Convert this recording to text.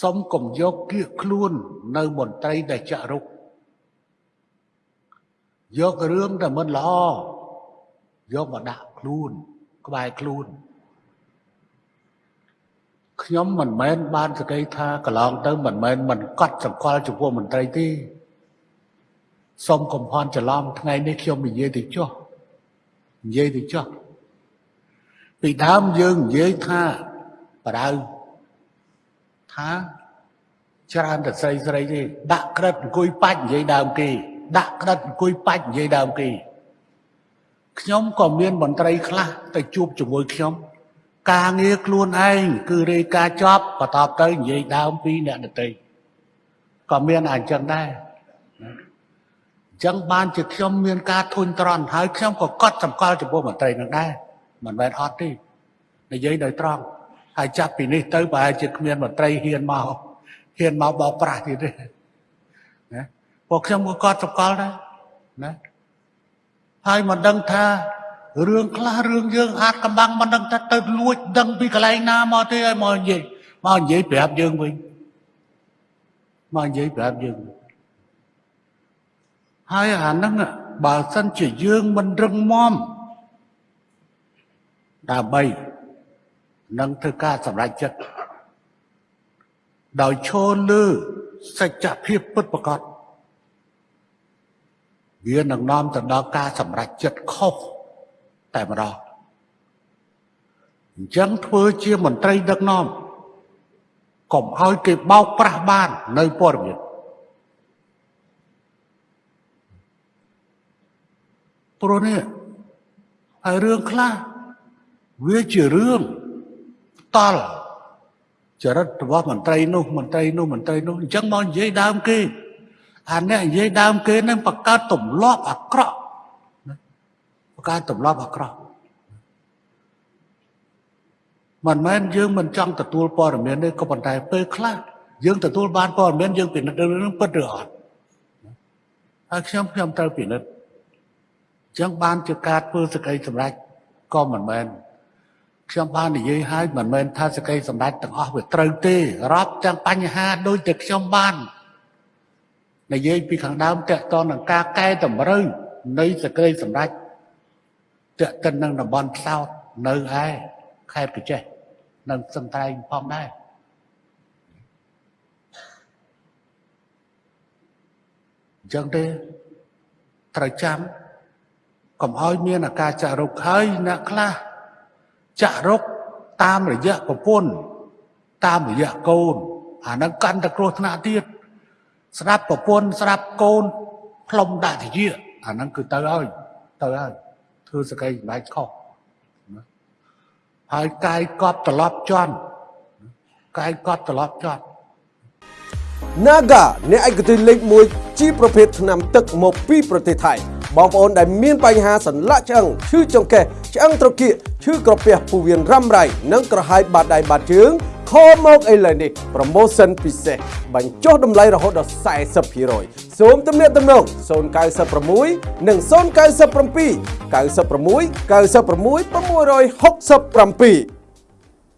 សុំកុំយកគៀកខ្លួននៅមន្ត្រីដែលចាក់រុកយករឿងដែលមិនល្អយកមកដាក់ខ្លួនក្បែរខ្លួនខ្ញុំមិនមែនបានសក្តិថាកន្លងទៅមិនមែនមិនកត់សម្គាល់ចំពោះមន្ត្រីទេសូមកុំភ័ន្តច្រឡំថ្ងៃនេះខ្ញុំនិយាយទៅចុះនិយាយទៅចុះពីដើមយើងនិយាយថាបដៅ ថាច្រើនតែស្រីស្រីទេដាក់ក្រិតអង្គុយបាច់និយាយដើមគេ ដាក់ក្រិតអង្គុយបាច់និយាយដើមគេខ្ញុំក៏មានមន្ត្រីខ្លះទៅជួបជាមួយខ្ញុំការងារខ្លួនឯងគឺរាយការណ៍ចប់បន្ទាប់ទៅនិយាយដើមពីអ្នកដទៃក៏មានអញ្ចឹងដែរអញ្ចឹងបានជាខ្ញុំមានការធុញទ្រាន់ហើយខ្ញុំក៏កត់សម្គាល់ចំពោះមន្ត្រីនឹងដែរមិនមែនអត់ទេនិយាយដោយត្រង់ ហើយចាប់ពីនេះទៅប្រហែលជាគ្មានមន្ត្រីហ៊ានមកហ៊ានមកបោកប្រាស់ទៀតទេណាពួកខ្ញុំក៏កត់សម្គាល់ដែរណាហើយមិនដឹងថារឿងខ្លះរឿងយើងអាចកំបាំងមិនដឹងថាទៅលួចដឹងពីកន្លែងណាមកទេឲ្យមកនិយាយមកនិយាយប្រាប់យើងវិញមកនិយាយប្រាប់យើងហើយអាហ្នឹងបើសិនជាយើងមិនរឹងមាំដើម្បី នឹងធ្វើការសម្រេចចិត្តដោយឈរលើសច្ចភាពពិតប្រាកដវានឹងនាំទៅដល់ការសម្រេចចិត្តខុសតែម្ដងអញ្ចឹងធ្វើជាមន្ត្រីដឹកនាំកុំឲ្យគេបោកប្រាស់បាននៅព័ត៌មានព្រោះនេះហើយរឿងខ្លះវាជារឿង តល់ចរិតរបស់មន្ត្រីនោះមន្ត្រីនោះមន្ត្រីនោះអញ្ចឹងមកនិយាយដើមគេអានេះនិយាយដើមគេនឹងបង្កើតទម្លាប់អាក្រក់បង្កើតទម្លាប់អាក្រក់មិនមែនយើងមិនចង់ទទួលព័ត៌មានទេក៏ប៉ុន្តែពេលខ្លះយើងទទួលបានព័ត៌មានយើងពិនិត្យរឿងពិតឬអត់ហើយខ្ញុំខ្ញុំត្រូវពិនិត្យអញ្ចឹងបានជាការធ្វើសក្តិសម្រេចក៏មិនមែន ខ្ញុំបាននិយាយហើយមិនមែនថាសក្តិសម្រេចទាំងអស់វាត្រូវទេរាប់ទាំងបញ្ហាដូចតែខ្ញុំបាននិយាយពីខាងដើមតកតនឹងការកែតម្រូវនៃសក្តិសម្រេចតកតិននឹងតំបន់ផ្សោតនៅឯខេត្តកញ្ចេះនិងសង្ត្រែងផងដែរអញ្ចឹងទេត្រូវចាំកុំឲ្យមានអាការចាក់រុកហើយអ្នកខ្លះ ចាក់រុកតាមរយៈប្រពន្ធតាមរយៈកូនអានឹងកាន់តែគ្រោះថ្នាក់ទៀតស្ដាប់ប្រពន្ធស្ដាប់កូនផ្លុំដាក់តិចអាហ្នឹងគឺទៅហើយទៅហើយធ្វើសក្តិសម្ដេចខុសហើយកាយកប់ត្រឡប់ជន់កាយកប់ត្រឡប់ជន់ Naga អ្នកឯកទេសលេខ1ជាប្រភេទថ្នាំទឹកមកពីប្រទេសថៃ បងប្អូនដែលមានបញ្ហាសន្លាក់ឆ្អឹងឈឺចង្កេះឆ្អឹងត្រគាកឈឺក្រពះពោះវៀនរ៉ាំរ៉ៃនិងក្រហាយបាតដៃបាតជើងខលមកឥឡូវនេះ promotion ពិសេសបញ្ចុះតម្លៃរហូតដល់40%សូមទំនាក់ទំនង096និង097 96 96 667